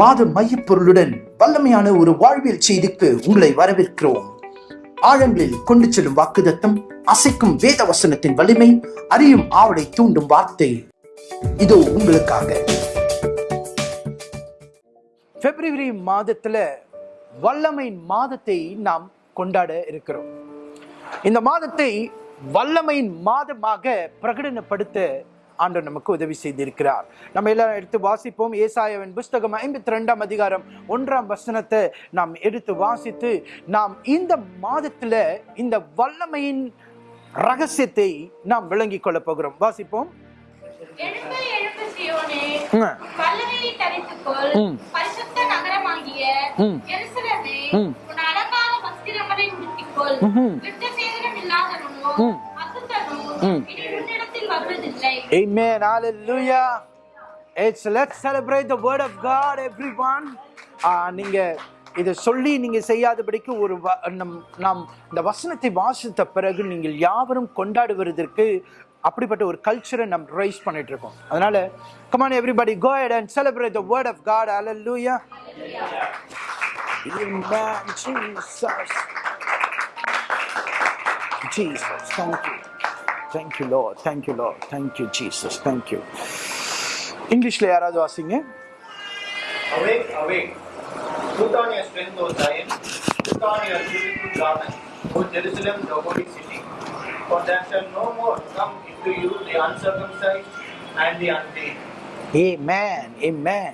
மாத மையப்பொருளுடன் வல்லமையான ஒரு வாழ்வியல் செய்திக்கு உங்களை வரவேற்கிறோம். ஆழங்களில் கொண்டு செல்லும் வாக்குதத்தம் அசைக்கும் வேத வசனத்தின் வலிமை அறியும் ஆவலை தூண்டும் வார்த்தை. இதோ உங்களுக்காக. பிப்ரவரி மாதத்துல வல்லமை மாதத்தை நாம் கொண்டாட இருக்கிறோம். இந்த மாதத்தை வல்லமையின் மாதமாக பிரகடனப்படுத்த ஆண்டவர் நமக்கு உதவி செய்திருக்கிறார். நம்ம எல்லாம் எடுத்து வாசிப்போம். ஏசாயாவின் புஸ்தகம் ஐம்பத்தி ரெண்டாம் அதிகாரம் ஒன்றாம் வசனத்தை நாம் எடுத்து வாசித்து நாம் இந்த மாதத்துல இந்த வல்லமையின் ரகசியத்தை நாம் விளங்கிக் கொள்ள போகிறோம். வாசிப்போம். அலங்கார Amen. Hallelujah. It's let's celebrate the word of God, everyone. Ah, நீங்க இதை சொல்லி நீங்க செய்யாதபடிக்கு ஒரு வ- நம் நாம் இந்த வசனத்தை வாசித்த பிறகு நீங்கள் யாவரும் கொண்டாடுவதற்கு அப்படிப்பட்ட ஒரு கல்ச்சரை நம்ம ரைஸ் பண்ணிட்டு இருக்கோம் அதனால come on everybody go ahead and celebrate the word of God Hallelujah. Amen. Jesus. Jesus. Thank you. Thank you, Lord. Thank you, Lord. Thank you, Jesus. Thank you. இங்கிலீஷ்ல யாராவது வாசிங்க Awake, awake. Put on your strength, O Zion. Put on your beautiful garment, O Jerusalem, the holy city. For there shall no more come into you the uncircumcised and the unclean. Amen. Amen.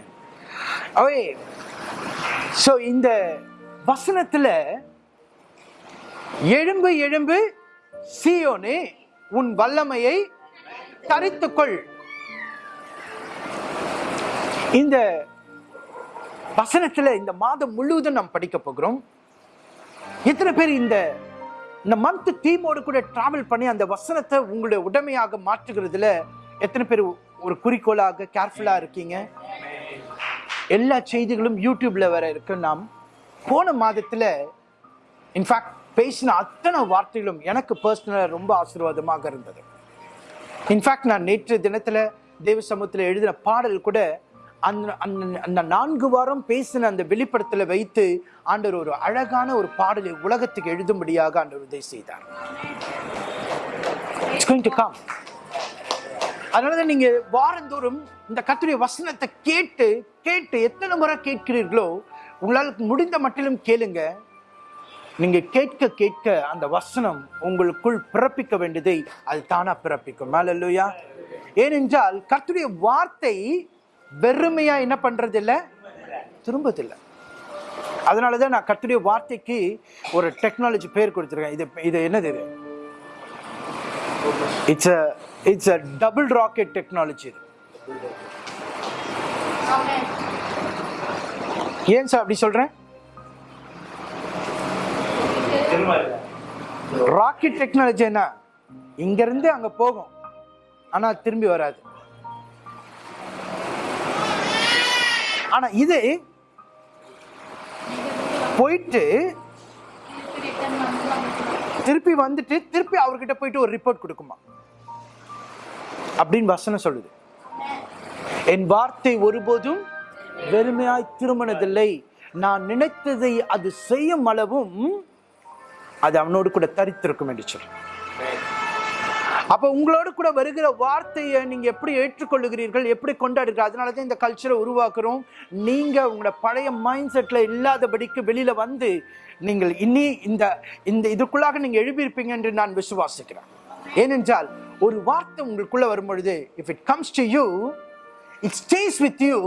Away so இந்த வசனத்துல எழும்பு எழும்பு சீயோனே உன் வல்லமையை தரித்துக்கொள். இந்த வசனத்துல இந்த மாதம் முழுவதும் நாம் படிக்க போகிறோம். எத்தனை பேர் இந்த இந்த மந்த் டீமோடு கூட டிராவல் பண்ணி அந்த வசனத்தை உங்களுடைய உடமையாக மாற்றுகிறதுல எத்தனை பேர் ஒரு குறிக்கோளாக கேர்ஃபுல்லாக இருக்கீங்க? எல்லா செய்திகளும் யூடியூப்ல வர இருக்கு. நாம் போன மாதத்துல இன்ஃபேக்ட் பேசின அத்தனை வார்த்தைகளும் எனக்கு பர்சனலாக ரொம்ப ஆசீர்வாதமாக இருந்தது. இன்ஃபேக்ட் நான் நேற்று தினத்தில் தேவ சமூகத்தில் எழுதின பாடல் கூட அந்த அந்த அந்த நான்கு வாரம் பேசின அந்த வெளிப்படத்தில் வைத்து ஆண்டவர் ஒரு அழகான ஒரு பாடலை உலகத்துக்கு எழுதும்படியாக ஆண்டவர் உதவி செய்தார். இட்ஸ் கோயிங் டு அதனாலதான் நீங்க வாரந்தோறும் இந்த கத்துடைய வசனத்தை கேட்டு கேட்டு எத்தனை முறை கேட்கிறீர்களோ உங்களால் முடிந்த மட்டிலும் கேளுங்க. நீங்கள் கேட்க கேட்க அந்த வசனம் உங்களுக்குள் பிறப்பிக்க வேண்டியதை அது தானாக பிறப்பிக்கும். மேலல்லையா ஏனென்றால் கர்த்துடைய வார்த்தை வெறுமையாக என்ன பண்ணுறதில்ல திரும்பதில்லை அதனால தான் நான் கர்த்துடைய வார்த்தைக்கு ஒரு டெக்னாலஜி பேர் கொடுத்துருக்கேன். இது இது என்னது இது? It's a it's a double rocket technology இது ஏன் சார் அப்படி சொல்கிறேன் ராக்கெட் டெக்னாலஜி என்ன? இங்கேருந்து அங்கே அங்க போகும். ஆனா திரும்பி வராது. ஆனா இது போயிட்டு திருப்பி வந்துட்டு திருப்பி அவர்கிட்ட போயிட்டு ஒரு ரிப்போர்ட் கொடுக்குமா? அப்படின்னு வசனம் சொல்லுது. என் வார்த்தை ஒருபோதும் வெறுமையாய் திருமணதில்லை நான் நினைத்ததை அது செய்யும் அளவும் அது அவனோடு கூட தரித்திருக்கும் என்று சொல்லு அப்ப உங்களோடு கூட வருகிற வார்த்தையை நீங்க எப்படி ஏற்றுக்கொள்ளுகிறீர்கள் எப்படி கொண்டாடுகிறீர்கள் அதனால தான் இந்த கல்ச்சரை உருவாக்குறோம். நீங்க உங்களோட பழைய மைண்ட் செட்ல இல்லாதபடிக்கு வெளியில வந்து நீங்கள் இனி இந்த இந்த இதுக்குள்ளாக நீங்க எழுப்பியிருப்பீங்க என்று நான் விசுவாசிக்கிறேன். ஏனென்றால் ஒரு வார்த்தை உங்களுக்குள்ள வரும்பொழுது if it comes to you it stays with you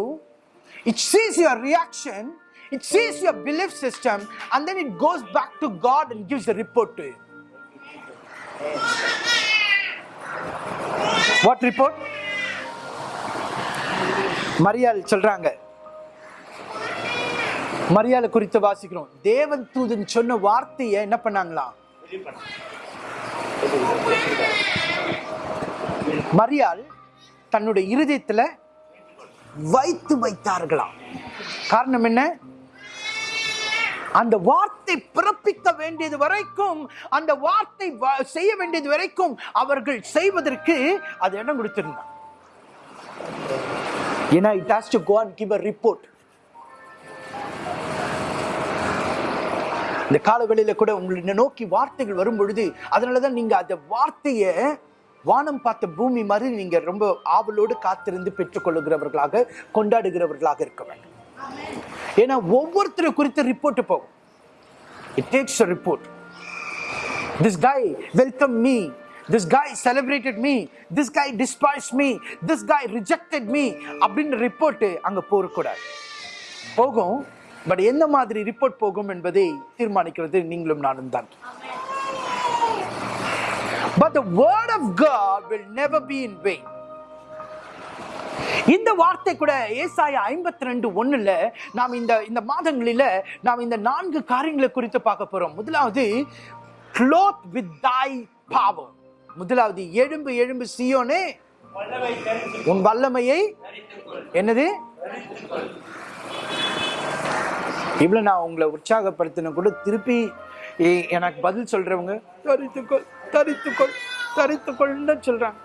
it sees your reaction It sees your belief system and then it goes back to God and gives a report to you. What report மரியாள் சொல்றாங்க. மரியாதை குறித்து வாசிக்கிறோம். தேவன் தூதன் சொன்ன வார்த்தையை என்ன பண்ணாங்களாம் மரியாள் தன்னுடைய இருதயத்துல வைத்து வைத்தார்களாம். காரணம் என்ன? அந்த வார்த்தை பிறப்பிக்க வேண்டியது வரைக்கும் அந்த வார்த்தை செய்ய வேண்டியது வரைக்கும் அவர்கள் செய்வதற்கு அது இடம் கொடுத்திருந்தார். ஏன்னா it has to go and give a report இந்த காலவெளியில கூட உங்களை நோக்கி வார்த்தைகள் வரும் பொழுது அதனாலதான் நீங்கள் அந்த வார்த்தையை வானம் பார்த்த பூமி மாதிரி நீங்கள் ரொம்ப ஆவலோடு காத்திருந்து பெற்றுக்கொள்ளுகிறவர்களாக கொண்டாடுகிறவர்களாக இருக்க வேண்டும். ஏன்னா ஒவ்வொருத்தரை குறித்து ரிப்போர்ட் போகும் it takes a report this guy welcome me this guy celebrated me this guy despise me this guy rejected me அப்படின்னு ரிப்போர்ட்டு அங்கே போகக்கூடாது போகும் பட் எந்த மாதிரி ரிப்போர்ட் போகும் என்பதை தீர்மானிக்கிறது நீங்களும் நானும் தான் but the word of God will never be in wait இந்த வார்த்தை கூட ஏசாய ஐம்பத்தி ரெண்டு ஒண்ணுல நாம் இந்த இந்த மாதங்களில நாம் இந்த நான்கு காரியங்களை குறித்து பார்க்க போறோம். முதலாவது க்ளோத் வித் thy power. முதலாவது எழும்பு எழும்பு சியோனே உன் வல்லமையை என்னது? இவ்வளவு நான் உங்களை உற்சாகப்படுத்தின கூட திருப்பி எனக்கு பதில் சொல்றவங்க தரித்துக்கொள் தரித்துக்கொள் தரித்துக்கொள்னு சொல்றாங்க.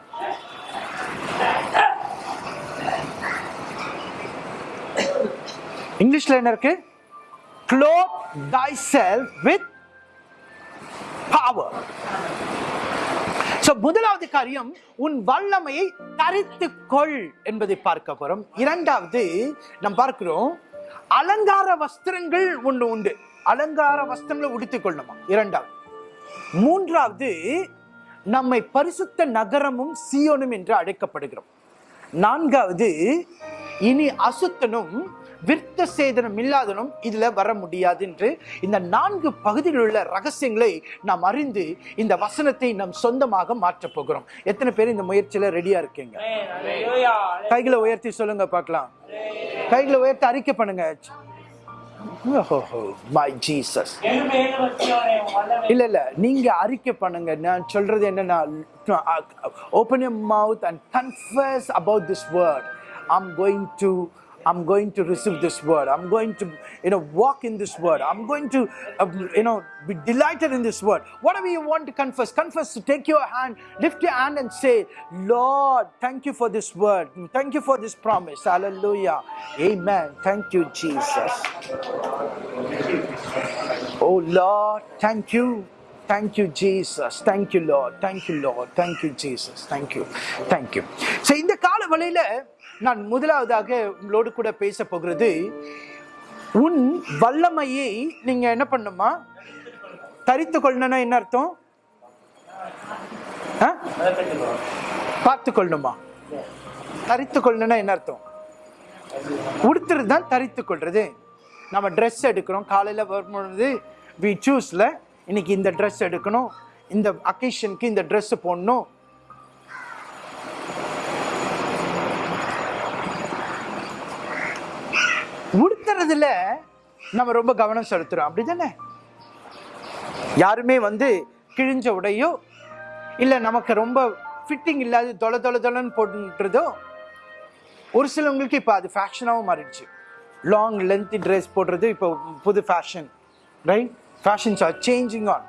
இங்கிலீஷ்ல என்ன இருக்கு? Clothe thyself with power so முதலாவது காரியம் உன் வல்லமையை தரித்து கொள் என்பதை பார்க்க போறோம். இரண்டாவது நாம் பார்க்கிறோம் அலங்கார வஸ்திரங்கள் ஒன்று உண்டு. அலங்கார வஸ்திரங்களை உடுத்திக் கொள்ளணுமா? இரண்டாவது. மூன்றாவது நம்மை பரிசுத்த நகரமும் சியோனும் என்று அழைக்கப்படுகிறோம். நான்காவது இனி அசுத்தனும் விருத்த சேதனம் இல்லாதனும் இதில் வர முடியாது என்று இந்த நான்கு பகுதியில் உள்ள ரகசியங்களை நாம் அறிந்து இந்த வசனத்தை நம் சொந்தமாக மாற்றப் போகிறோம். எத்தனை பேர் இந்த முயற்சியில் ரெடியா இருக்கீங்க? கைகளை உயர்த்தி சொல்லுங்க பார்க்கலாம். கைகளை உயர்த்தி அறிக்கை பண்ணுங்க. இல்ல இல்ல நீங்க அறிக்கை பண்ணுங்க. நான் சொல்றது என்னன்னா open mouth and confess about this word I'm going to I'm going to receive this word. I'm going to, you know, walk in this word. I'm going to, uh, you know, be delighted in this word. Whatever you want to confess, confess. Take your hand, lift your hand, and say, Lord, thank you for this word. Thank you for this promise. Hallelujah. Amen. Thank you, Jesus. Oh Lord, thank you. Thank you, Jesus. Thank you, Lord. Thank you, Lord. Thank you, Jesus. Thank you. Thank you. So இந்த கால வழியில நான் முதலாவதாக உங்களோடு கூட பேச போகிறது உன் வல்லமையை நீங்க என்ன பண்ணுமா? தரித்து கொள்ளணும்னா என்ன அர்த்தம்? ஆ? பார்த்து கொள்ளணுமா? தரித்து கொள்ளணும்னா என்ன அர்த்தம்? உடுத்துறது தான் தரித்து கொள்றது. நம்ம ட்ரெஸ் எடுக்கிறோம். காலையில் வரும்பொழுது வி சூஸில் இன்னைக்கு இந்த ட்ரெஸ் எடுக்கணும். இந்த அக்கேஷனுக்கு இந்த ட்ரெஸ்ஸு போடணும். உடுத்துறதுல நம்ம ரொம்ப கவனம் செலுத்துறோம். அப்படிதானே? யாருமே வந்து கிழிஞ்ச உடையோ இல்லை நமக்கு ரொம்ப ஃபிட்டிங் இல்லாத தொலை தொலை தொலைன்னு போட்டுன்றதோ ஒரு சிலவங்களுக்கு இப்போ அது ஃபேஷனாகவும் மாறிடுச்சு. லாங் லென்த் ட்ரெஸ் போடுறது இப்போ புது fashion right fashions are changing on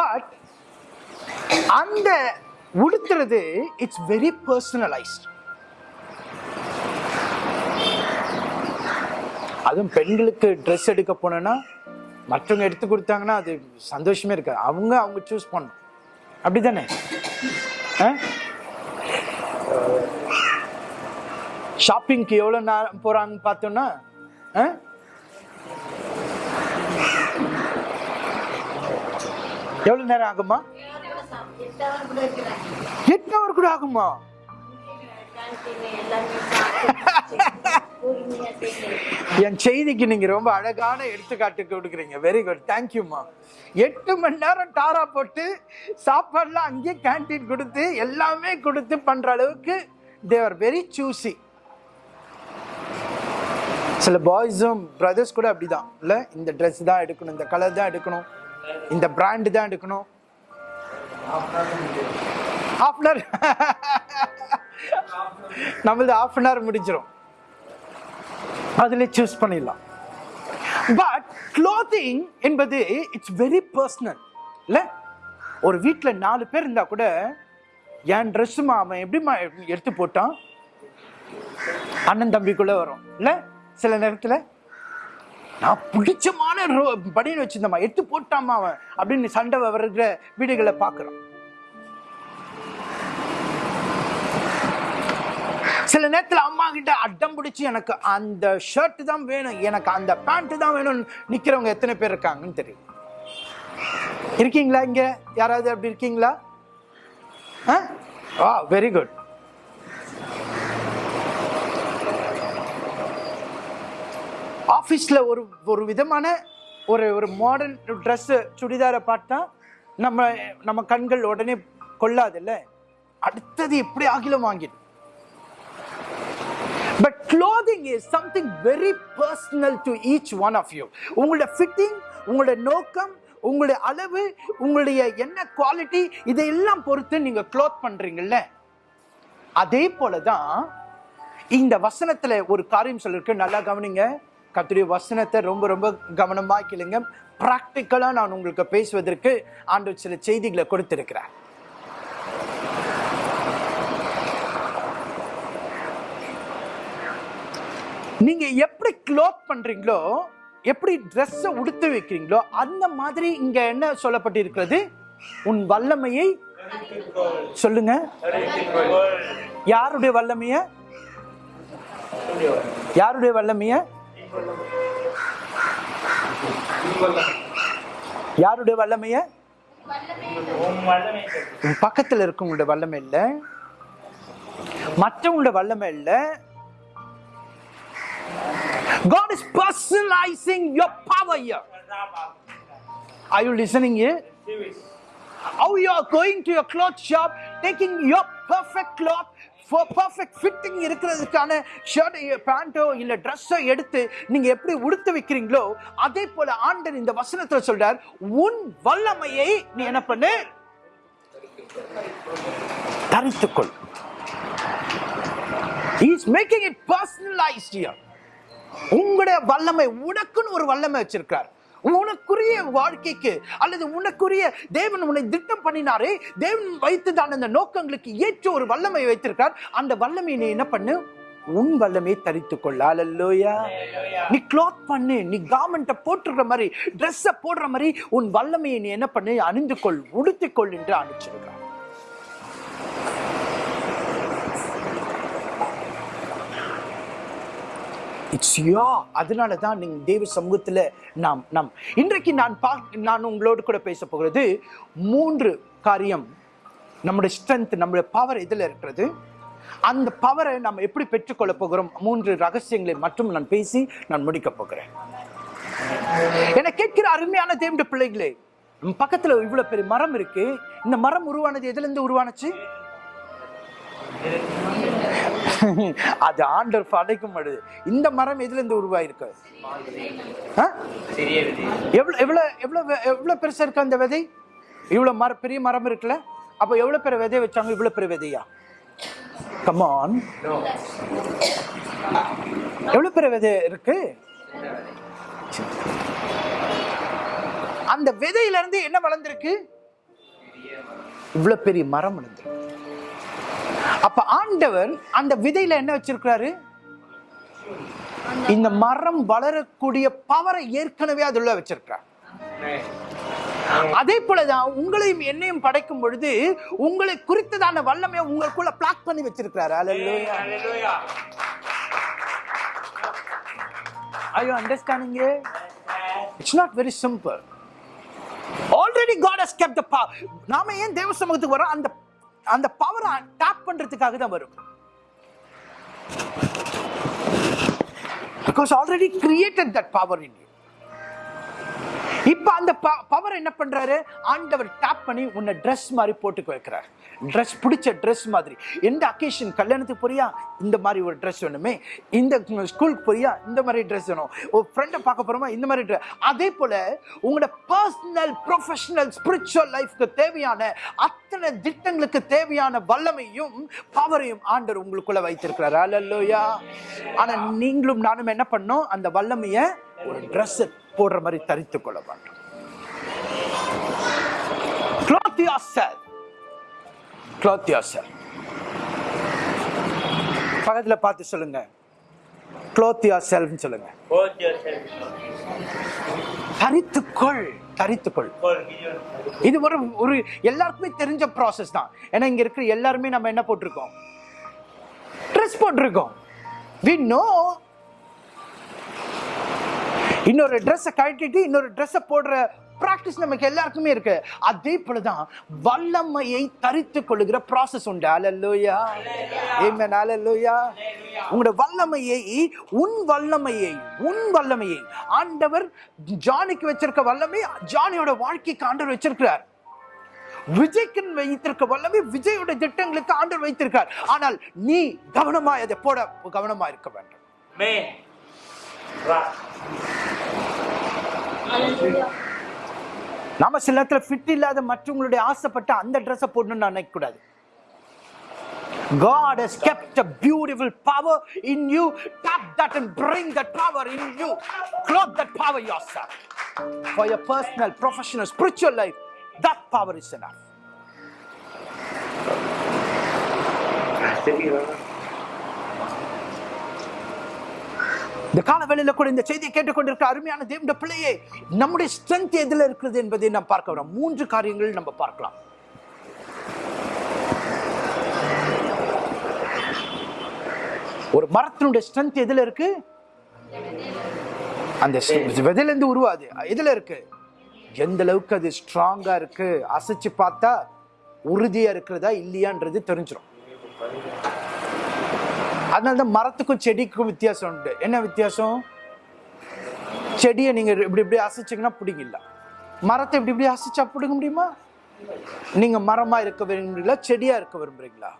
but அந்த உடுத்துறது இட்ஸ் வெரி பர்சனலைஸ்ட் அதுவும் பெண்களுக்கு ட்ரெஸ் எடுக்க போனோன்னா மற்றவங்க எடுத்து கொடுத்தாங்கன்னா அது சந்தோஷமே இருக்காது. அவங்க அவங்க சூஸ் பண்ணணும். அப்படிதானே ஆ? ஷாப்பிங்க்கு எவ்வளோ நேரம் போகிறாங்கன்னு பார்த்தோன்னா ஆ? எவ்வளோ நேரம் ஆகுமா? எட்டு ஹவர் கூட ஆகுமா? என் செய்திக்கு நீங்க ரொம்ப அழகான எடுத்துக்காட்டு கொடுக்குறீங்க. வெரி குட் தேங்க்யூம்மா எட்டு மணி நேரம் டாரா போட்டு சாப்பாடுலாம் அங்கேயே கேண்டீன் கொடுத்து எல்லாமே கொடுத்து பண்ற அளவுக்கு தேவர் வெரி சூசி சில பாய்ஸும் பிரதர்ஸ் கூட அப்படிதான். இல்ல? இந்த ட்ரெஸ் தான் எடுக்கணும் இந்த கலர் தான் எடுக்கணும் இந்த பிராண்டு தான் எடுக்கணும். ஆஃப்னர் நம்மளது ஹாஃப் அன் ஹவர் முடிஞ்சிடும் அதில் சூஸ் பண்ணிடலாம். பட் க்ளோத்திங் என்பது இட்ஸ் வெரி பர்சனல் இல்லை? ஒரு வீட்டில் நாலு பேர் இருந்தால் கூட என் ட்ரெஸ்ஸுமா அவன் எப்படிம்மா எடுத்து போட்டான்? அண்ணன் தம்பிக்குள்ளே வரும். இல்லை? சில நேரத்தில் நான் பிடிச்சமான பனியன் வச்சிருந்தம்மா. எடுத்து போட்டாமா அவன் அப்படின்னு சண்டை வருகிற வீடுகளை பார்க்குறான் சில நேரத்தில் அம்மா கிட்ட அட்டம் பிடிச்சி எனக்கு அந்த ஷர்ட் தான் வேணும் எனக்கு அந்த பேண்ட் தான் வேணும்னு நிற்கிறவங்க எத்தனை பேர் இருக்காங்கன்னு தெரியும்? இருக்கீங்களா இங்கே? யாராவது அப்படி இருக்கீங்களா? ஆ? வெரி குட் ஆஃபீஸில் ஒரு ஒரு விதமான ஒரு ஒரு மாடர்ன் ட்ரெஸ்ஸு சுடிதாரை பார்த்தா நம்ம நம்ம கண்கள் உடனே கொள்ளாதில்ல அடுத்தது எப்படி ஆகிலும் வாங்கிடும் but clothing is something very personal to each one of you உங்களோட ஃபிட்டிங் உங்களோட நோக்கம் உங்களுடைய அளவு உங்களுடைய என்ன குவாலிட்டி இதையெல்லாம் பொறுத்து நீங்கள் க்ளோத் பண்றீங்கல்ல? அதே போல தான் இந்த வசனத்தில் ஒரு காரியம் சொல்லிருக்கு. நல்லா கவனிங்க. கத்துடைய வசனத்தை ரொம்ப ரொம்ப கவனமாக கேளுங்க. ப்ராக்டிக்கலாக நான் உங்களுக்கு பேசுவதற்கு ஆண்டு சில செய்திகளை கொடுத்துருக்கிறேன் நீங்கள் எப்படி க்ளோத் பண்ணுறீங்களோ எப்படி ட்ரெஸ்ஸை உடுத்து வைக்கிறீங்களோ அந்த மாதிரி இங்கே என்ன சொல்லப்பட்டிருக்கிறது? உன் வல்லமையை சொல்லுங்க. யாருடைய வல்லமைய? யாருடைய வல்லமைய? யாருடைய வல்லமைய? பக்கத்தில் இருக்கவங்களுடைய வல்லமை இல்லை. மற்றவங்களுடைய வல்லமை இல்லை. God is personalizing your power here. Are you listening here? How you are going to your cloth shop, taking your perfect cloth for perfect fitting இருக்கிறதுக்கான ஷர்ட் பேண்ட்டோ இல்லை ட்ரெஸ்ஸோ எடுத்து நீங்கள் எப்படி உடுத்து வைக்கிறீங்களோ அதே போல ஆண்டர் இந்த வசனத்தில் சொல்றார் உன் வல்லமையை நீ என்ன பண்ணு தரித்துக்கொள் He is making it personalized here. உங்களுடைய வல்லமை உனக்குன்னு ஒரு வல்லமை வச்சிருக்கார் உனக்குரிய வாழ்க்கைக்கு அல்லது உனக்குரிய தேவன் உன்னை திட்டம் பண்ணினாரே தேவன் வைத்துதான் அந்த நோக்கங்களுக்கு ஏற்ற ஒரு வல்லமை வைத்திருக்கார் அந்த வல்லமையை நீ என்ன பண்ணு? உன் வல்லமையை தரித்துக் கொள்ள அல்லையா நீ க்ளாத் பண்ணு நீ கார்மெண்ட்டை போட்டுற மாதிரி ட்ரெஸ்ஸை போடுற மாதிரி உன் வல்லமையை நீ என்ன பண்ணு? அணிந்து கொள் உடுத்திக் கொள் என்று அனுப்பிச்சிருக்கிறார். இட்ஸ் யோ அதனால தான் நீங்கள் தேவ சமூகத்தில் நாம் நாம். இன்றைக்கு நான் பா நான் உங்களோடு கூட பேச போகிறது மூன்று காரியம். நம்முடைய ஸ்ட்ரென்த் நம்முடைய பவர் இதில் இருக்கிறது? அந்த பவரை நம்ம எப்படி பெற்றுக்கொள்ள போகிறோம்? மூன்று ரகசியங்களை மட்டும் நான் பேசி நான் முடிக்க போகிறேன். என கேட்கிற அருமையான தேவனுடைய பிள்ளைகளே பக்கத்தில் பக்கத்துல இவ்வளவு பெரிய மரம் இருக்கு. இந்த மரம் உருவானது எதுல இருந்து உருவானுச்சு? அது ஆண்டர் படைக்கும் பொழுது இந்த மரம் எதுல இருந்து உருவாயிருக்கு? ஆ? எவ்வளவு எவ்வளவு எவ்வளவு பெருசா இருக்கு அந்த விதை? இவ்வளவு மர பெரிய மரம் இருக்குல்ல? அப்ப எவ்வளவு பெரிய விதை வச்சாங்க? இவ்வளவு பெரிய விதையா? கமான் எவ்வளவு பெரிய விதை இருக்கு? அந்த விதையில இருந்து என்ன வளர்ந்துருக்கு? இவ்வளவு பெரிய மரம் வளர்ந்துருக்கு. அப்ப ஆண்டவர் அந்த விதையில என்ன வச்சிருக்கிறாரு இந்த மரம் வளரக்கூடிய பவரை ஏற்கனவே அதுல வச்சிருக்கிறார் அதே போலதான் உங்களையும் என்னையும் படைக்கும் பொழுது உங்களை குறித்ததான வல்லமையை உங்களுக்குள்ள பிளாக் பண்ணி வச்சிருக்கிறாரு it? It's not very simple. Already God has kept the power. நாம ஏன் தேவ சமூகத்துக்கு வரோம் அந்த அந்த பவரை டாப் பண்றதுக்காக தான் வரும். Because already created that power in you இப்ப அந்த பவர் என்ன பண்றாரு? ஆண்டவர் டாப் பண்ணி உன்னை ட்ரெஸ் மாதிரி போட்டுக்க வைக்கிறார். ட்ரெஸ் பிடிச்ச ட்ரெஸ் மாதிரி. எந்த அக்கேஷன் கல்யாணத்துக்கு போறியா? இந்த மாதிரி ஒரு ட்ரெஸ் வேணுமே. இந்த ஸ்கூலுக்கு போறியா? இந்த மாதிரி ட்ரெஸ் வேணும். ஒரு ஃப்ரெண்டை பார்க்க போறோமா? இந்த மாதிரி ட்ரெஸ் அதே போல உங்களோட பர்சனல் ப்ரொஃபஷனல் ஸ்பிரிச்சுவல் லைஃப்க்கு தேவையான அத்தனை திட்டங்களுக்கு தேவையான வல்லமையும் பவரையும் ஆண்டவர் உங்களுக்குள்ள வைத்திருக்கிறார். அல்லையா ஆனா நீங்களும் நானும் என்ன பண்ணோம்? அந்த வல்லமையை ஒரு ட்ரெஸ் போடுற மாதிரி தரித்துக் கொள்ள வேண்டும். cloth yourself cloth yourself பக்கத்தில் பார்த்து சொல்லுங்க. க்ளோத் யுவர் செல்ஃப்னு சொல்லுங்க தரித்துக்கொள் தரித்துக்கொள் இது ஒரு ஒரு எல்லாருக்குமே தெரிஞ்ச ப்ராசஸ் தான். ஏன்னா இங்க இருக்கிற எல்லாருமே நம்ம என்ன போட்டிருக்கோம்? ட்ரெஸ் போட்டிருக்கோம். வி நோ இன்னொரு ட்ரெஸ்ஸை கழட்டிட்டு இன்னொரு ட்ரெஸ்ஸை போடுற ப்ராக்டிஸ் நமக்கு எல்லாருக்குமே இருக்கு. அதே போலதான் வல்லமையை தரித்து கொள்ளுகிற ப்ராசஸ் உண்டு. அலல்லோயா ஏமன் அலல்லோயா உங்களோட வல்லமையை உன் வல்லமையை உன் வல்லமையை. ஆண்டவர் ஜானிக்கு வச்சிருக்க வல்லமை ஜானியோட வாழ்க்கைக்கு ஆண்டவர் வச்சிருக்கிறார். விஜய்க்கு வைத்திருக்க வல்லமை விஜயோட திட்டங்களுக்கு ஆண்டவர் வைத்திருக்கார். ஆனால் நீ கவனமா அதை போட கவனமா இருக்க வேண்டும். Amen. Right. நாம சில நேரத்துல ஃபிட் இல்லாத மற்றவங்களுடைய ஆசைப்பட்ட அந்த ட்ரெஸ்ஸை போடணும்னு நினைக்க கூடாது God has kept a beautiful power in you. Tap that and bring that power in you. Clothe that power yourself. For your personal, professional, spiritual life, that power is enough. இந்த காலவேளையில கூட இந்த செய்தியை கேட்டுக்கொண்டிருக்க அருமையான தேவண்ட பிள்ளையே நம்முடைய ஸ்ட்ரென்த் எதுல இருக்கிறது என்பதை நாம் பார்க்க வரோம் மூன்று காரியங்கள் நம்ம பார்க்கலாம். ஒரு மரத்தினுடைய ஸ்ட்ரென்த் எதுல இருக்கு? அந்த விதையிலேருந்து உருவாது. எதுல இருக்கு? எந்த அளவுக்கு அது ஸ்ட்ராங்கா இருக்கு? அசைச்சு பார்த்தா உறுதியா இருக்கிறதா இல்லையான்றது தெரிஞ்சிடும் அதனால தான் மரத்துக்கும் செடிக்கும் வித்தியாசம் உண்டு. என்ன வித்தியாசம்? செடியை நீங்க இப்படி இப்படி அசைச்சிங்கன்னா பிடிங்கல மரத்தை இப்படி இப்படி அசைச்சா பிடிக்க முடியுமா? நீங்க மரமா இருக்க விரும்புறீங்களா? செடியா இருக்க விரும்புறீங்களா?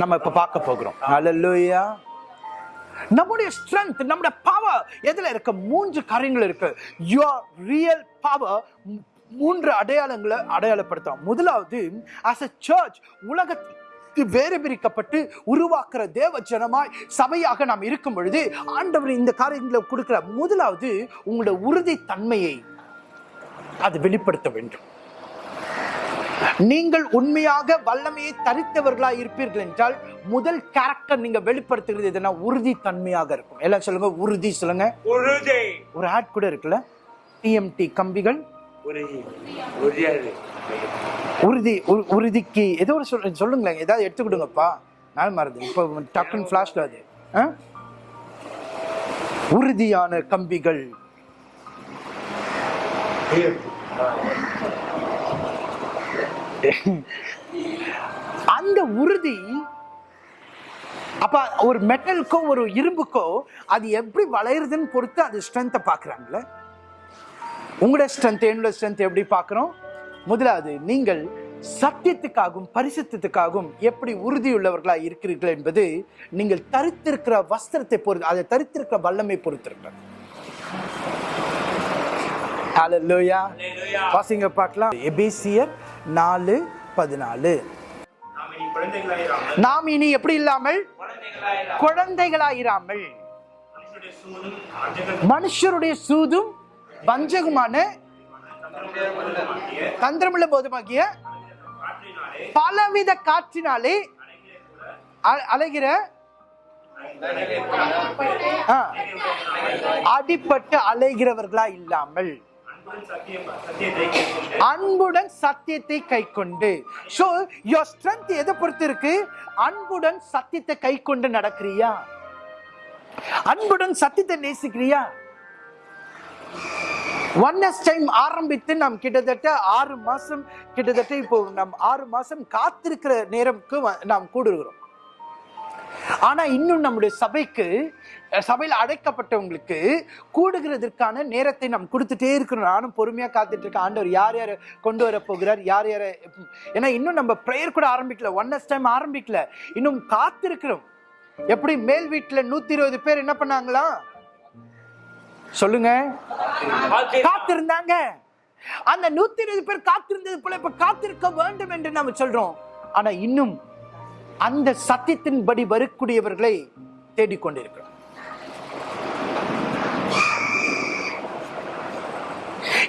நம்ம இப்ப பார்க்க போகிறோம். அல்லேலூயா நம்முடைய ஸ்ட்ரென்த் நம்முடைய பவர் எதுல இருக்க? மூன்று காரியங்கள் இருக்கு. யுவர் ரியல் பவர் மூன்று அடையாளங்களை அடையாளப்படுத்தும் முதலாவது அஸ் அ சர்ச் உலகத்தில் வேறு பிரிக்கப்பட்டு உருவாக்குற தேவ ஜனமாய் சபையாக நாம் இருக்கும் பொழுது ஆண்டவர் இந்த காரியங்களை கொடுக்கிற முதலாவது உங்களுடைய உறுதி தன்மையை அது வெளிப்படுத்த வேண்டும். நீங்கள் உண்மையாக வல்லமையை தரித்தவர்களாய் இருப்பீர்கள் என்றால் முதல் கேரக்டர் நீங்க வெளிப்படுத்துகிறது எதுனா உறுதி தன்மையாக இருக்கும். எல்லாம் சொல்லுங்க உறுதி சொல்லுங்க. உறுதி. ஒரு ஆட் கூட இருக்குல்ல? டிஎம்டி கம்பிகள். உறுதி உறுதிக்கு ஏதோ ஒரு சொல் சொல்லுங்களேன் ஏதாவது எடுத்து கொடுங்கப்பா. நான் மறந்து இப்போ டக்குன்னு ஃபிளாஷ்ல அது. ஆ? உறுதியான கம்பிகள். அந்த உறுதி அப்ப ஒரு மெட்டலுக்கோ ஒரு இரும்புக்கோ அது எப்படி வளையுறதுன்னு பொறுத்து அது ஸ்ட்ரென்த்தை பாக்குறாங்கல்ல உங்களோட ஸ்ட்ரென்த் என்னோட ஸ்ட்ரென்த் எப்படி பார்க்குறோம்? முதலாவது நீங்கள் சத்தியத்துக்காகவும் பரிசுத்தத்துக்காகவும் எப்படி உறுதியுள்ளவர்களா இருக்கிறீர்கள் என்பது நீங்கள் தரித்திருக்கிற வஸ்திரத்தை பொறுத்து அதை தரித்திருக்கிற வல்லமை பொறுத்திருக்கிறது. ஹalleluya Hallelujah. வாசிங்க பார்க்கலாம். எபேசியர் நாலு பதினாலு. நாம் இனி எப்படி இல்லாமல்? குழந்தைகளாயிரா குழந்தைகளாயிராமல். மனுஷருடைய சூதும் வஞ்சகமான தந்திரமுள்ள போதுமாகிய காற்றினாலே பலவித காற்றினாலே அலைகிற ஆ, அடிபட்டு அலைகிறவர்களா இல்லாமல் அன்புடன் சத்தியத்தை கேட்கின்ற அன்புடன் சத்தியத்தை கை கொண்டு ஸோ யோர் ஸ்ட்ரென்த் எதை பொறுத்து இருக்கு? அன்புடன் சத்தியத்தை கை கொண்டு நடக்கிறியா? அன்புடன் சத்தியத்தை நேசிக்கிறியா? ஒன்னஸ் டைம் ஆரம்பித்து நாம் கிட்டத்தட்ட ஆறு மாதம் கிட்டத்தட்ட இப்போ நம் ஆறு மாதம் காத்திருக்கிற நேரம்க்கு வ- நாம் கூடுகிறோம். ஆனால் இன்னும் நம்முடைய சபைக்கு சபையில் அடைக்கப்பட்டவங்களுக்கு கூடுகிறதற்கான நேரத்தை நாம் கொடுத்துட்டே இருக்கிறோம். நானும் பொறுமையாக காத்துட்டு இருக்கேன். ஆண்டவர் யார் யாரை கொண்டு வர போகிறார்? யார் யாரை ஏன்னா இன்னும் நம்ம ப்ரேயர் கூட ஆரம்பிக்கல. ஒன்னஸ் டைம் ஆரம்பிக்கல. இன்னும் காத்திருக்கிறோம். எப்படி? மேல் வீட்டில் நூற்றி இருபது பேர் என்ன பண்ணாங்களா? சொல்லுங்க. காத்திருந்தாங்க. அந்த நூத்தி இருபது பேர் காத்திருந்தது போல இப்ப காத்திருக்க வேண்டும் என்று நாம சொல்றோம். ஆனா இன்னும் அந்த சத்தியத்தின்படி வரக்கூடியவர்களை தேடிக்கொண்டிருக்கிறோம்.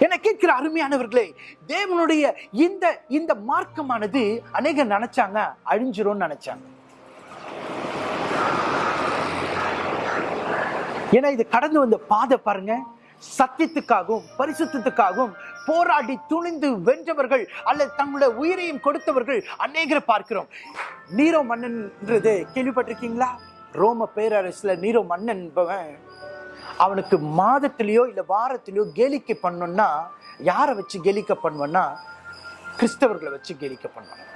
என கேட்கிற அருமையானவர்களே தேவனுடைய இந்த இந்த மார்க்கமானது அநேகர் நினைச்சாங்க அழிஞ்சிரும்னு நினைச்சாங்க. ஏன்னா இது கடந்து வந்த பாதை பாருங்க. சத்தியத்துக்காகவும் பரிசுத்தத்துக்காகவும் போராடி துணிந்து வென்றவர்கள் அல்லது தங்களுடைய உயிரையும் கொடுத்தவர்கள் அநேகரை பார்க்கிறோம். நீரோ மன்னன்ன்றது கேள்விப்பட்டிருக்கீங்களா? ரோம பேரரசில் நீரோ மன்னன் என்பவன் அவனுக்கு மாதத்திலேயோ இல்லை வாரத்திலேயோ கேலிக்கை பண்ணோன்னா யாரை வச்சு கேலிக்க பண்ணுவன்னா கிறிஸ்தவர்களை வச்சு கேலிக்க பண்ணுவான்.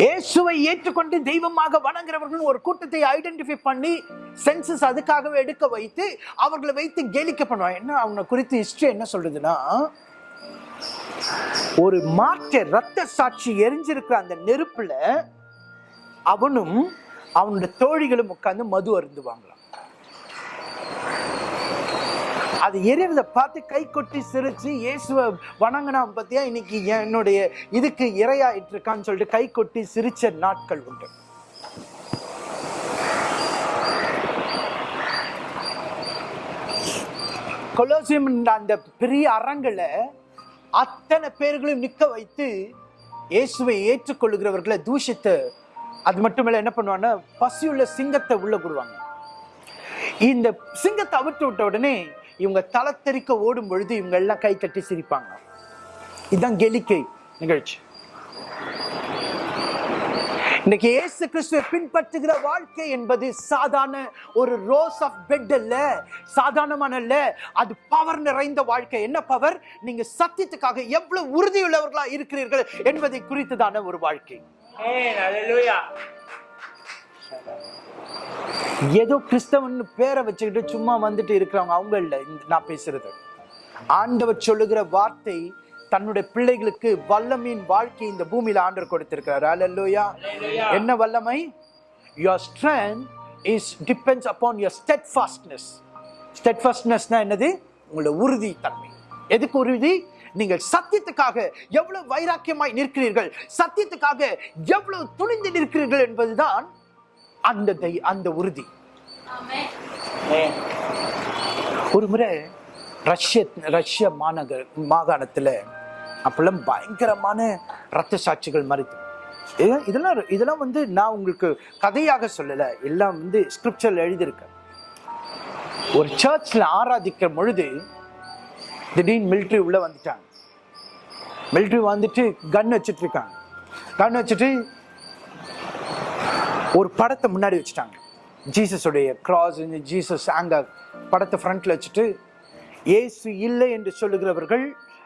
இயேசுவை ஏற்றுக்கொண்டு தெய்வமாக வணங்குறவர்கள் ஒரு கூட்டத்தை ஐடென்டிஃபை பண்ணி சென்சஸ் அதுக்காகவே எடுக்க வைத்து அவர்களை வைத்து கேலிக்க பண்ணுவாங்க. என்ன அவனை குறித்து ஹிஸ்டரி என்ன சொல்றதுன்னா ஒரு மாற்ற ரத்த சாட்சி எரிஞ்சிருக்கிற அந்த நெருப்புல அவனும் அவனுடைய தோழிகளும் உட்கார்ந்து மது அருந்துவாங்களாம். அது எரியறத பார்த்து கை கொட்டி சிரிச்சு இயேசுவை வணங்கினான் பத்தியா இன்னைக்கு என்னுடைய இதுக்கு இரையாயிட்டு இருக்கான்னு சொல்லிட்டு கை கொட்டி சிரிச்ச நாட்கள் உண்டு. கொலோசியம் அந்த பெரிய அறங்களை அத்தனை பேர்களையும் நிற்க வைத்து இயேசுவை ஏற்றுக்கொள்ளுகிறவர்களை தூஷித்து அது மட்டுமல்ல என்ன பண்ணுவாங்கன்னா பசியுள்ள சிங்கத்தை உள்ள போடுவாங்க இந்த சிங்கத்தை அவிட்டு விட்ட உடனே இவங்க தலை தெறிக்க ஓடும் பொழுது இவங்க எல்லாம் கை தட்டி சிரிப்பாங்க. இதுதான் கெலிக்கை நிகழ்ச்சி. இன்னைக்கு இயேசு கிறிஸ்துவை பின்பற்றுகிற வாழ்க்கை என்பது சாதாரண ஒரு ரோஸ் ஆஃப் பெட் அல்ல. சாதாரணமான அல்ல. அது பவர் நிறைந்த வாழ்க்கை. என்ன பவர் நீங்க சத்தியத்துக்காக எவ்வளவு உறுதியுள்ளவர்களா இருக்கிறீர்கள் என்பதை குறித்ததான ஒரு வாழ்க்கை. Hallelujah. ஏதோ கிறிஸ்தவன் பேரை வச்சுக்கிட்டு சும்மா வந்துட்டு இருக்கிறவங்க அவங்க இல்லை நான் பேசுறது. ஆண்டவர் சொல்லுகிற வார்த்தை தன்னுடைய பிள்ளைகளுக்கு வல்லமையின் வாழ்க்கை இந்த பூமியில ஆண்டர் கொடுத்திருக்கிறார். அல்லேலூயா என்ன வல்லமை? Your strength is depends steadfastness stud ஃபாஸ்ட்னஸ்னா என்னது? உங்களோட உறுதி தன்மை எதுக்கு உறுதி? நீங்கள் சத்தியத்துக்காக எவ்வளவு வைராக்கியமாய் நிற்கிறீர்கள் சத்தியத்துக்காக எவ்வளவு துணிந்து நிற்கிறீர்கள் என்பதுதான் அந்த தை- அந்த உறுதி. ஒரு முறை ரஷ்ய ரஷ்ய மாநகர் மாகாணத்துல அப்பெல்லாம் பயங்கரமான ரத்த சாட்சிகள் மறித்து இது- இதெல்லாம் இதெல்லாம் வந்து நான் உங்களுக்கு கதையாக சொல்லல. எல்லாம் வந்து ஸ்கிரிப்சர்ல எழுதியிருக்கேன். ஒரு சர்ச்ல ஆராதிக்கிற பொழுது திடீர்னு மிலிட்ரி உள்ள வந்துட்டாங்க. மிலிட்ரி வந்துட்டு கன் வச்சுட்டு இருக்காங்க. கன் வச்சுட்டு ஒரு படத்தை முன்னாடி வச்சுட்டாங்க. ஜீசஸுடைய கிராஸ் ஜீசஸ் அங்க படத்தை ஃப்ரண்ட்டில் வச்சுட்டு இயேசு இல்லை என்று சொல்லுகிறவர்கள்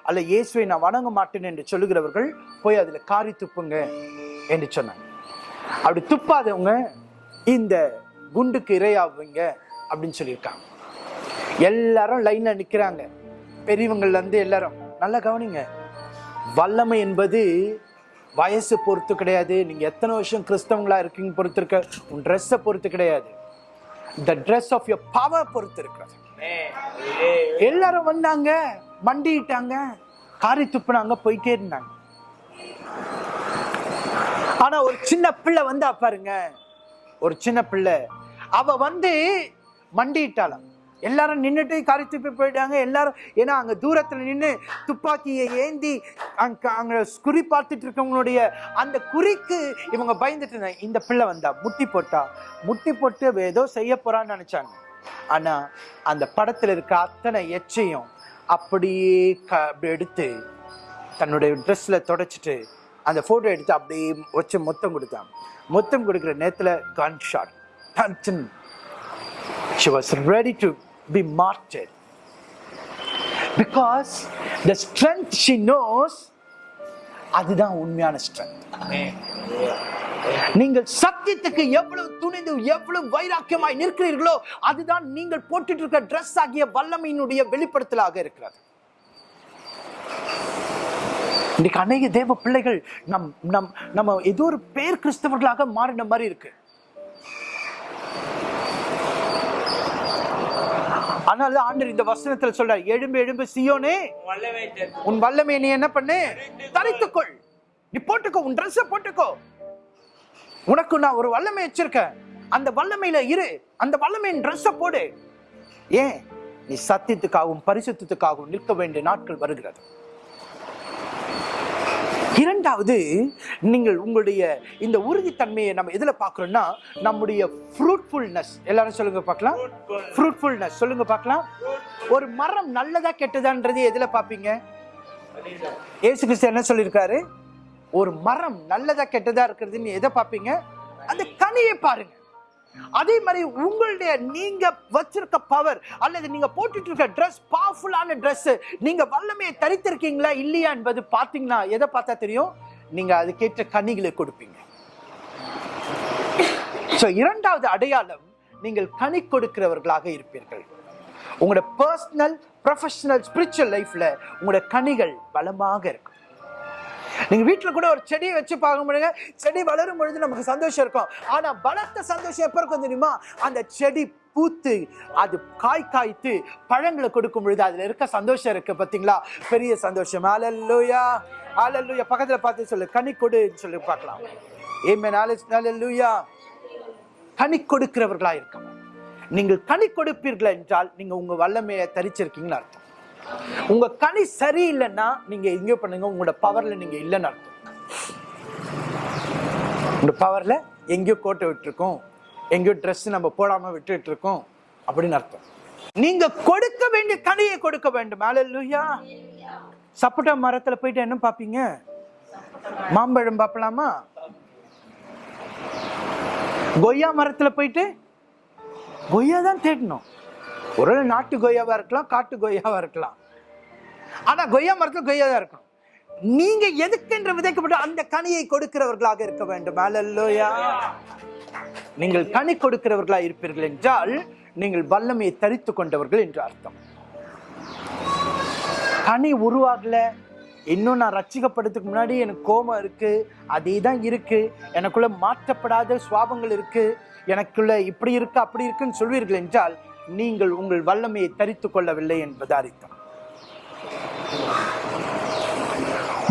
அல்ல இயேசுவை நான் வணங்க மாட்டேன் என்று சொல்லுகிறவர்கள் போய் அதில் காரி துப்புங்க என்று சொன்னாங்க. அப்படி துப்பாதவங்க இந்த குண்டுக்கு இரையாவீங்க அப்படின்னு சொல்லியிருக்காங்க. எல்லாரும் லைனில் நிற்கிறாங்க பெரியவங்கள்லேருந்து எல்லாரும் நல்லா கவனிங்க. வல்லமை என்பது வயசு பொறுத்து கிடையாது. நீங்கள் எத்தனை வருஷம் கிறிஸ்தவங்களா இருக்கீங்க பொறுத்து இருக்க உன் ட்ரெஸ்ஸை பொறுத்து கிடையாது. The dress of your power பொறுத்து இருக்கிறது. எல்லாரும் வந்தாங்க மண்டிட்டாங்க காரி துப்புனாங்க போயிட்டே இருந்தாங்க. ஆனா ஒரு சின்ன பிள்ளை வந்தா பாருங்க. ஒரு சின்ன பிள்ளை. அவ வந்து மண்டிட்டாளாம் எல்லாரும் நின்றுட்டு காரி துப்பி போயிட்டாங்க. எல்லாரும் ஏன்னா அங்கே தூரத்தில் நின்று துப்பாக்கியை ஏந்தி அங்க அங்கே குறி பார்த்துட்டு இருக்கவங்களுடைய அந்த குறிக்கு இவங்க பயந்துட்டு இருந்தாங்க. இந்த பிள்ளை வந்தா முட்டி போட்டா முட்டி போட்டு ஏதோ செய்ய போறான்னு நினைச்சாங்க. ஆனா அந்த படத்தில் இருக்க அத்தனை எச்சையும் அப்படியே க- அப்படி எடுத்து தன்னுடைய ட்ரெஸ்ல தொடச்சிட்டு அந்த போட்டோ எடுத்து அப்படியே வச்சு மொத்தம் கொடுத்தான். மொத்தம் கொடுக்குற நேரத்தில் gun shot she was ready to be martyred because the strength she knows அதுதான் உண்மையான strength Amen. Hallelujah. நீங்கள் சத்தியத்துக்கு எவ்வளவு துணிந்து எவ்வளவு வைராக்கியமாய் நிற்கிறீர்களோ அதுதான் நீங்கள் போட்டுட்டு இருக்க ட்ரெஸ் ஆகிய வல்லமையினுடைய வெளிப்படுத்தலாக இருக்கிறது இன்னைக்கு அநேக தேவ பிள்ளைகள் நம் நம் நம்ம ஏதோ ஒரு பேர் கிறிஸ்தவர்களாக மாறின மாதிரி இருக்கு அதனால ஆண்டர் இந்த வசனத்துல சொல்றார் எழும்பு எழும்பு சியோனே உன் வல்லமை நீ என்ன பண்ணு? தரித்துக்கொள். நீ போட்டுக்கோ உன் ட்ரெஸ்ஸை போட்டுக்கோ. உனக்கு நான் ஒரு வல்லமை வச்சிருக்கேன். அந்த வல்லமையில இரு. அந்த வல்லமையின் ட்ரெஸ்ஸை போடு. ஏன்? நீ சத்தியத்துக்காகவும் பரிசுத்தத்துக்காகவும் நிற்க வேண்டிய நாட்கள் வருகிறது. இரண்டாவது நீங்கள் உங்களுடைய இந்த உறுதித்தன்மையை நம்ம எதில் பார்க்குறோம்னா நம்முடைய ஃப்ரூட்ஃபுல்னஸ் எல்லாரும் சொல்லுங்க பார்க்கலாம். ஃப்ரூட்ஃபுல்னஸ் சொல்லுங்க பார்க்கலாம். ஒரு மரம் நல்லதா கெட்டதான்றது எதில் பார்ப்பீங்க? ஏசு கிறிஸ்து என்ன சொல்லியிருக்காரு? ஒரு மரம் நல்லதா கெட்டதா இருக்கிறதுன்னு எதை பார்ப்பீங்க? அந்த கனியை பாருங்க. அதே மாதிரி உங்களுடைய நீங்க வச்சிருக்க பவர் அல்லது நீங்க போட்டுட்டு இருக்க ட்ரெஸ் பவர்ஃபுல்லான ட்ரெஸ் நீங்க வல்லமையை தரித்திருக்கீங்களா இல்லையா என்பது பார்த்தீங்கன்னா எதை பார்த்தா தெரியும்? நீங்க அதுக்கேற்ற கனிகளை கொடுப்பீங்க. ஸோ இரண்டாவது அடையாளம் நீங்கள் கனி கொடுக்கிறவர்களாக இருப்பீர்கள். உங்களோட பர்சனல் ப்ரொஃபஷனல் ஸ்பிரிச்சுவல் லைஃப்ல உங்களோட கனிகள் பலமாக இருக்கும். நீங்க வீட்டில் கூட ஒரு செடியை வச்சு பார்க்க முடியுங்க செடி வளரும் பொழுது நமக்கு சந்தோஷம் இருக்கும். ஆனா பலத்த சந்தோஷம் எப்ப இருக்கும் தெரியுமா? அந்த செடி பூத்து அது காய் காய்த்து பழங்களை கொடுக்கும் பொழுது அதுல இருக்க சந்தோஷம் இருக்கு பாத்தீங்களா? பெரிய சந்தோஷம். அலல்லூயா அலல்லூயா பக்கத்துல பார்த்து சொல்லு. கனி கொடுன்னு சொல்லி பார்க்கலாம். ஏமே அலல்லூயா கனி கொடுக்கிறவர்களா இருக்கணும் நீங்கள் கனி கொடுப்பீர்கள் என்றால் நீங்க உங்க வல்லமையை தரிச்சிருக்கீங்கன்னு அர்த்தம். உங்க கனி சரியில்லைன்னா நீங்க எங்கே பண்ணுங்க உங்களோட பவர்ல நீங்க இல்லைன்னு அர்த்தம். உங்க பவர்ல எங்கேயோ கோட்டை விட்டுருக்கோம் எங்கேயோ ட்ரெஸ் நம்ம போடாம விட்டுட்டு இருக்கோம் அப்படின்னு அர்த்தம். நீங்க கொடுக்க வேண்டிய கனியை கொடுக்க வேண்டும். அல்லேலூயா சப்போட்டா மரத்துல போயிட்டு என்ன பாப்பீங்க மாம்பழம் பார்க்கலாமா கொய்யா மரத்துல போயிட்டு கொய்யா தான் தேடணும். ஒரு நாட்டு கொய்யாவா இருக்கலாம் காட்டு கொய்யாவா இருக்கலாம். ஆனா கொய்யா மரத்துல கொய்யா தான் இருக்கும். நீங்க எதுக்கென்று விதைக்கப்பட்ட அந்த கனியை கொடுக்கிறவர்களாக இருக்க வேண்டும். அலல்லோயா. நீங்கள் கனி கொடுக்கிறவர்களாக இருப்பீர்கள் என்றால் நீங்கள் வல்லமையை தரித்து கொண்டவர்கள் என்று அர்த்தம். கனி உருவாகல. இன்னும் நான் ரட்சிக்கப்படுறதுக்கு முன்னாடி எனக்கு கோபம் இருக்கு. அதே தான் இருக்கு. எனக்குள்ள மாற்றப்படாத சுவாபங்கள் இருக்கு. எனக்குள்ள இப்படி இருக்கு அப்படி இருக்குன்னு சொல்வீர்கள் என்றால் நீங்கள் உங்கள் வல்லமையை தரித்து கொள்ளவில்லை என்பது அர்த்தம்.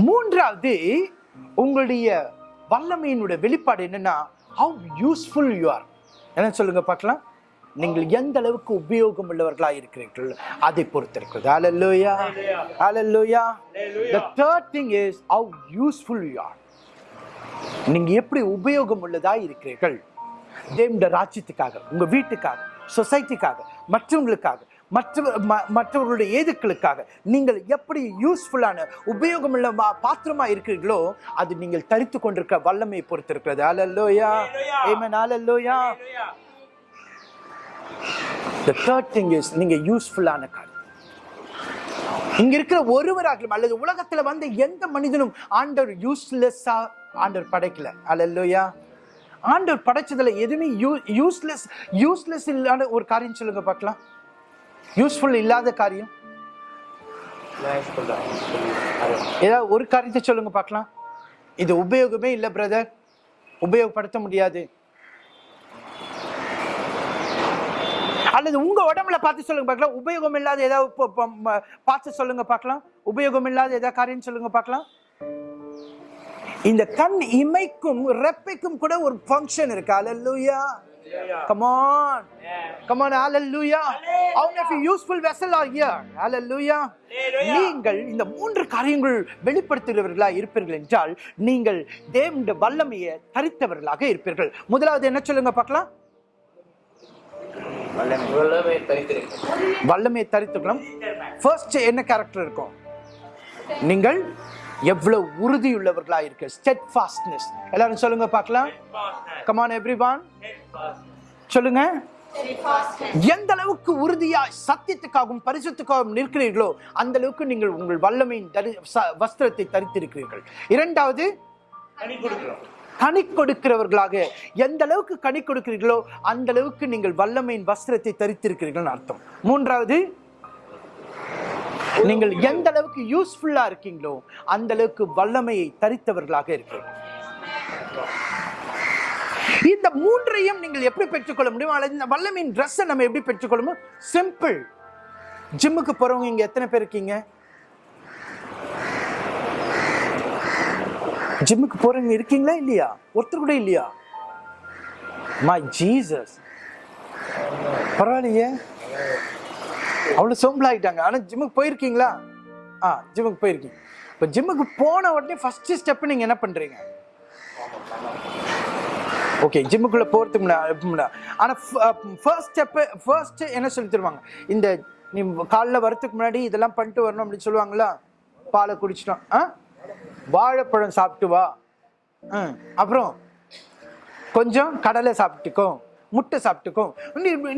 மூன்றாவது உங்களுடைய வல்லமையினுடைய வெளிப்பாடு என்னன்னா ஹவு யூஸ்ஃபுல் யூ ஆர் என்ன சொல்லுங்க பார்க்கலாம். நீங்கள் எந்த அளவுக்கு உபயோகம் உள்ளவர்களா இருக்கிறீர்கள் அதை பொறுத்திருக்கிறது. ஹalleluya ஹalleluya the third thing is how useful you are. நீங்க எப்படி உபயோகம் உள்ளதா இருக்கிறீர்கள் தேவனுடைய ராஜ்யத்துக்காக உங்க வீட்டுக்காக சொசைட்டிக்காக மற்றவங்களுக்காக மற்ற மற்றவர்களுடைய ஏதுக்களுக்காக நீங்கள் எப்படி யூஸ்ஃபுல்லான உபயோகமுள்ள பாத்திரமா இருக்கிறீர்களோ அது நீங்கள் தரித்து கொண்டிருக்கிற வல்லமையை பொறுத்து இருக்கிறது hallelujah amen hallelujah the third thing is நீங்க யூஸ்ஃபுல்லான காரியம். இங்க இருக்கிற ஒருவராகலும் அல்லது உலகத்துல வந்த எந்த மனிதனும் ஆண்டவர் யூஸ்லெஸ்ஸா ஆண்டவர் படைக்கல. அல்லையா ஆண்டவர் படைச்சதுல எதுவுமே யூ யூஸ்லெஸ் யூஸ்லெஸ் இல்லாத ஒரு காரியம் சொல்லுங்க பார்க்கலாம். யூஸ்ஃபுல் இல்லாத காரியம்? ஏதாவது ஒரு காரியத்தை சொல்லுங்க பார்க்கலாம். இது உபயோகமே இல்லை பிரதர் உபயோகப்படுத்த முடியாது. அல்லது உங்க உடம்புல பார்த்து சொல்லுங்க பார்க்கலாம். உபயோகம் இல்லாத ஏதாவது பார்த்து சொல்லுங்க பார்க்கலாம். உபயோகம் இல்லாத ஏதாவது காரியம் சொல்லுங்க பார்க்கலாம். இந்த கண் இமைக்கும் ரெப்பைக்கும் கூட ஒரு ஃபங்க்ஷன் இருக்கு. அல்லேலூயா come on. Come on hallelujah. How many useful vessel are here? Hallelujah. நீங்கள் இந்த மூன்று காரியங்கள் வெளிப்படுத்துகிறவர்களா இருப்பீர்கள் என்றால் நீங்கள் தேவனுடைய வல்லமையை தரித்தவர்களாக இருப்பீர்கள். முதலாவது என்ன சொல்லுங்க பார்க்கலாம்? வல்லமையை தரித்துக்கலாம் ஃபர்ஸ்ட் என்ன கேரக்டர் இருக்கும்? நீங்கள் எவ்வளவு உறுதியுள்ளவர்களா இருக்கு. ஸ்டெட் ஃபாஸ்ட்னஸ் எல்லாரும் சொல்லுங்க பார்க்கலாம். கமான் எவ்ரிவான் சொல்லுங்க. எந்த அளவுக்கு உறுதியா சத்தியத்துக்காகவும் பரிசுத்துக்காகவும் நிற்கிறீர்களோ அந்த அளவுக்கு நீங்கள் உங்கள் வல்லமையின் தரி வஸ்திரத்தை தரித்திருக்கிறீர்கள். இரண்டாவது கனி கொடுக்கிறவர்களாக. எந்த அளவுக்கு கனி கொடுக்கிறீர்களோ அந்த அளவுக்கு நீங்கள் வல்லமையின் வஸ்திரத்தை தரித்திருக்கிறீர்கள் அர்த்தம். மூன்றாவது நீங்கள் எந்த அளவுக்கு யூஸ்ஃபுல்லா இருக்கீங்களோ அந்த அளவுக்கு வல்லமையை தரித்தவர்களாக இருக்கிறீங்க இந்த மூன்றையும் நீங்கள் எப்படி பெற்றுக்கொள்ள முடியும் அல்லது இந்த வல்லமையின் ட்ரெஸ்ஸை நம்ம எப்படி பெற்றுக்கொள்ள முடியும் சிம்பிள் ஜிம்முக்கு போறவங்க இங்க எத்தனை பேர் இருக்கீங்க? ஜிம்முக்கு போறவங்க இருக்கீங்களா இல்லையா? ஒருத்தர் கூட இல்லையா? மை ஜீசஸ் பரவாயில்லையே. அவ்வளோ சோம்பலாகிட்டாங்க ஆனால் ஜிம்முக்கு போயிருக்கீங்களா? ஆ ஜிம்முக்கு போயிருக்கீங்க. இப்போ ஜிம்முக்கு போன உடனே ஃபஸ்ட்டு ஸ்டெப்பு நீங்கள் என்ன பண்ணுறீங்க ஓகே ஜிம்முக்குள்ளே போகிறதுக்கு முன்னாடி ஆனால் ஃபர்ஸ்ட் ஸ்டெப்பு ஃபர்ஸ்ட்டு என்ன சொல்லி தருவாங்க? இந்த நீ காலைல வரத்துக்கு முன்னாடி இதெல்லாம் பண்ணிட்டு வரணும் அப்படின்னு சொல்லுவாங்களா? பாலை குடிச்சிட்டோம். ஆ? வாழைப்பழம் சாப்பிட்டு வா. ஆ, அப்புறம் கொஞ்சம் கடலை சாப்பிட்டுக்கோ. முட்டை சாப்பிட்டுக்கும்.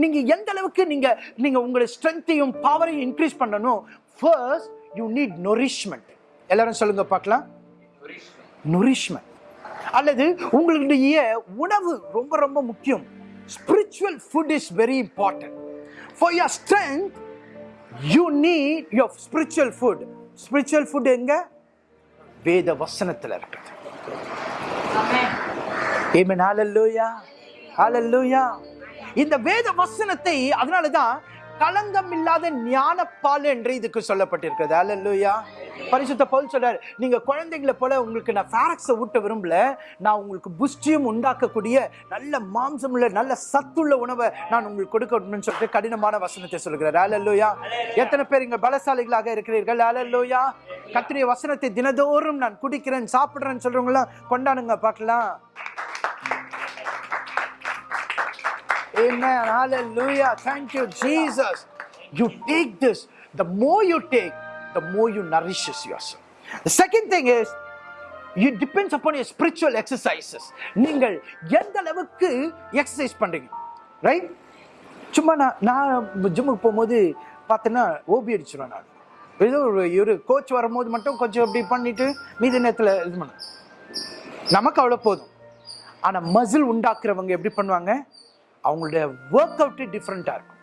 நீங்கள் எந்த அளவுக்கு நீங்கள் நீங்கள் உங்களோட ஸ்ட்ரென்த்தையும் பவரையும் இன்க்ரீஸ் பண்ணணும் ஃபர்ஸ்ட் யூ நீட் நொரிஷ்மெண்ட் எல்லாரும் சொல்லுங்க பார்க்கலாம். நொரிஷ்மெண்ட் அல்லது உங்களுடைய உணவு ரொம்ப ரொம்ப முக்கியம். Spiritual food is very important for your strength you need your spiritual food spiritual food எங்க? வேத வசனத்தில் இருக்குது ஏமே Hallelujah. இந்த வேத வசனத்தை அதனாலதான் களங்கம் இல்லாத ஞானப்பால் என்று இதுக்கு சொல்லப்பட்டிருக்கிறது. அல்லேலூயா பரிசுத்த பவுல் சொல்றாரு நீங்க குழந்தைங்களை போல உங்களுக்கு நான் ஃபேரக்ஸை ஊட்ட விரும்பல. நான் உங்களுக்கு புஷ்டியும் உண்டாக்கக்கூடிய நல்ல மாம்சமுள்ள நல்ல சத்துள்ள உணவை நான் உங்களுக்கு கொடுக்கணும்னு சொல்லிட்டு கடினமான வசனத்தை சொல்கிறார். அல்லேலூயா எத்தனை பேர் இங்க பலசாலிகளாக இருக்கிறீர்கள்? அல்லேலூயா கத்திரிய வசனத்தை தினதோறும் நான் குடிக்கிறேன் சாப்பிடுறேன்னு சொல்றவங்களாம் கொண்டாடுங்க பார்க்கலாம். Amen. Hallelujah. Thank you, Jesus. You take this. The more you take, the more you nourishes yourself. The second thing is, it depends upon your spiritual exercises. நீங்கள் எந்த அளவுக்கு எக்ஸசைஸ் பண்றீங்க ரைட் சும்மா நான் நான் ஜிம்முக்கு போகும்போது பார்த்தேன்னா ஓபி அடிச்சிருவேன் நான் ஏதோ ஒரு ஒரு கோச் வரும்போது மட்டும் கொஞ்சம் அப்படி பண்ணிட்டு மீதி நேரத்தில் இது பண்ண நமக்கு அவ்வளோ போதும் ஆனால் மசில் உண்டாக்குறவங்க எப்படி பண்ணுவாங்க அவங்களுடைய ஒர்க் அவுட் டிஃப்ரெண்ட்டாக இருக்கும்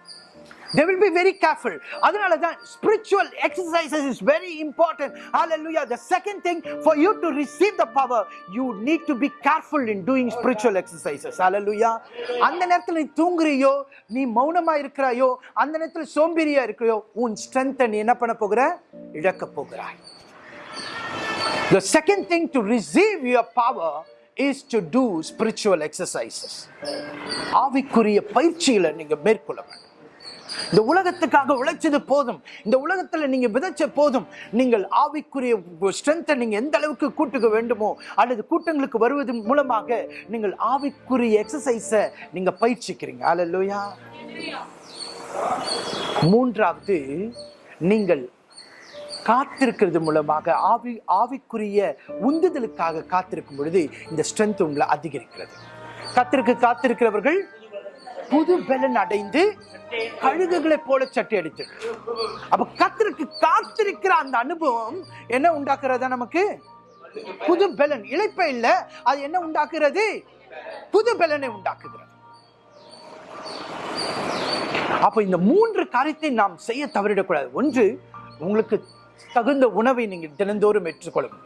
they will be very careful அதனால தான் spiritual exercises is very important hallelujah the second thing for you to receive the power you need to be careful in doing spiritual exercises hallelujah அந்த நேரத்துல நீ தூங்குறியோ நீ மௌனமா இருக்கிறாயோ அந்த நேரத்துல சோம்பேறியா இருக்கிறியோ உன் ஸ்ட்ரென்த்தை நீ என்ன பண்ண போகிற இழக்க போகிறாய் The second thing to receive your power is to do spiritual exercises ஆவிக்குரிய பயிற்சிகளை நீங்கள் மேற்கொள்ள வேண்டும். இந்த உலகத்துக்காக உழைச்சது போதும். இந்த உலகத்தில் நீங்கள் விதைச்ச போதும். நீங்கள் ஆவிக்குரிய ஸ்ட்ரென்த்தை நீங்கள் எந்த அளவுக்கு கூட்டுக்க வேண்டுமோ அல்லது கூட்டங்களுக்கு வருவது மூலமாக நீங்கள் ஆவிக்குரிய எக்ஸசைஸை நீங்கள் பயிற்சிக்கிறீங்க. அல்லையா மூன்றாவது நீங்கள் காத்திருக்கிறது மூலமாக ஆவி ஆவிக்குரிய உந்துதலுக்காக காத்திருக்கும் பொழுது இந்த ஸ்ட்ரென்த் உங்களை அதிகரிக்கிறது. கத்திற்கு காத்திருக்கிறவர்கள் புது பலன் அடைந்து கழுகுகளைப் போல சட்டை அடித்து. அப்ப கத்திற்கு காத்திருக்கிற அந்த அனுபவம் என்ன உண்டாக்குறதா நமக்கு? புது பலன். இழைப்ப இல்ல அது என்ன உண்டாக்குறது? புது பலனை உண்டாக்குகிறது. அப்ப இந்த மூன்று காரியத்தை நாம் செய்ய தவறிடக்கூடாது. ஒன்று உங்களுக்கு தகுந்த உணவை நீங்கள் தினந்தோறும் ஏற்றுக்கொள்ளும்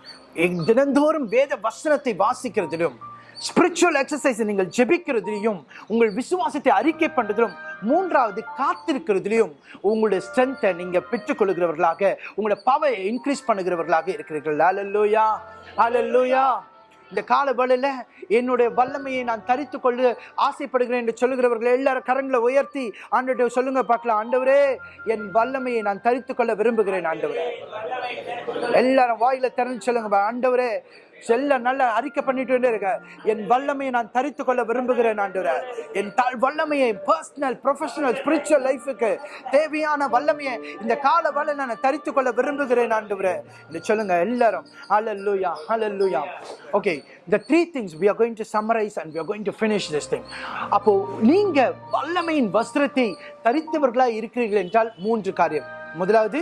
தினந்தோறும் வேத வசனத்தை வாசிக்கிறதிலும் ஸ்பிரிச்சுவல் எக்ஸசைஸ் நீங்கள் ஜெபிக்கிறதுலையும் உங்கள் விசுவாசத்தை அறிக்கை பண்ணுறதிலும் மூன்றாவது காத்திருக்கிறதுலையும் உங்களுடைய ஸ்ட்ரென்த்தை நீங்கள் பெற்றுக்கொள்கிறவர்களாக உங்களோட பவரை இன்க்ரீஸ் பண்ணுகிறவர்களாக இருக்கிறீர்கள். அல்லல்லோயா அல்லல்லோயா இந்த கால வேளையில் என்னுடைய வல்லமையை நான் தரித்து கொள்ள ஆசைப்படுகிறேன் என்று சொல்லுகிறவர்கள் எல்லாரும் கரங்களை உயர்த்தி ஆண்டு சொல்லுங்க பார்க்கலாம். ஆண்டவரே என் வல்லமையை நான் தரித்து கொள்ள விரும்புகிறேன் ஆண்டவரே. எல்லாரும் வாயில திறந்து சொல்லுங்க ஆண்டவரே செல்ல நல்ல அறிக்கை பண்ணிட்டு இருக்க. என் வல்லமையை நான் தரித்து கொள்ள விரும்புகிறேன் ஆண்டவரே. என் வல்லமையை பர்சனல் ப்ரொஃபஷனல் ஸ்பிரிச்சுவல் லைஃபுக்கு தேவையான வல்லமையை இந்த கால வலை நான் தரித்து கொள்ள விரும்புகிறேன் ஆண்டவரே. இந்த சொல்லுங்க எல்லாரும். ஹalleluya hallelujah. Okay the three things we are going to summarize and we are going to finish this thing. அப்போ நீங்க வல்லமையின் வஸ்திரத்தை தரித்தவர்களா இருக்கிறீர்கள் என்றால் மூன்று காரியம். முதலாவது?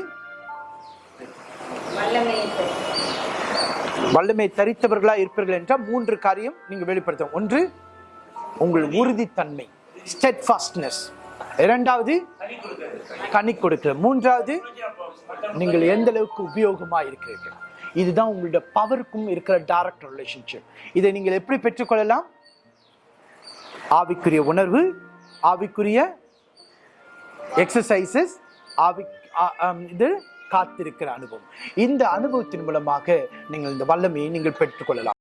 வல்லமை தரித்தவர்களா இருப்பீர்கள் என்றால் மூன்று காரியம் நீங்க வெளிப்படுத்தும் ஒன்று உங்கள் உறுதித்தன்மை ஸ்டெட்ஃபாஸ்ட்னஸ் இரண்டாவது கனி கொடுக்கிற மூன்றாவது நீங்கள் எந்த அளவுக்கு உபயோகமா இருக்கிறீர்கள். இதுதான் உங்களுடைய பவருக்கும் இருக்கிற டைரக்ட் ரிலேஷன்ஷிப் இதை நீங்கள் எப்படி பெற்றுக்கொள்ளலாம்? ஆவிக்குரிய உணர்வு ஆவிக்குரிய எக்ஸசைசஸ் ஆவி இது காத்திருக்கிற அனுபவம். இந்த அனுபவத்தின் மூலமாக நீங்கள் இந்த வல்லமையை நீங்கள் பெற்றுக்கொள்ளலாம்.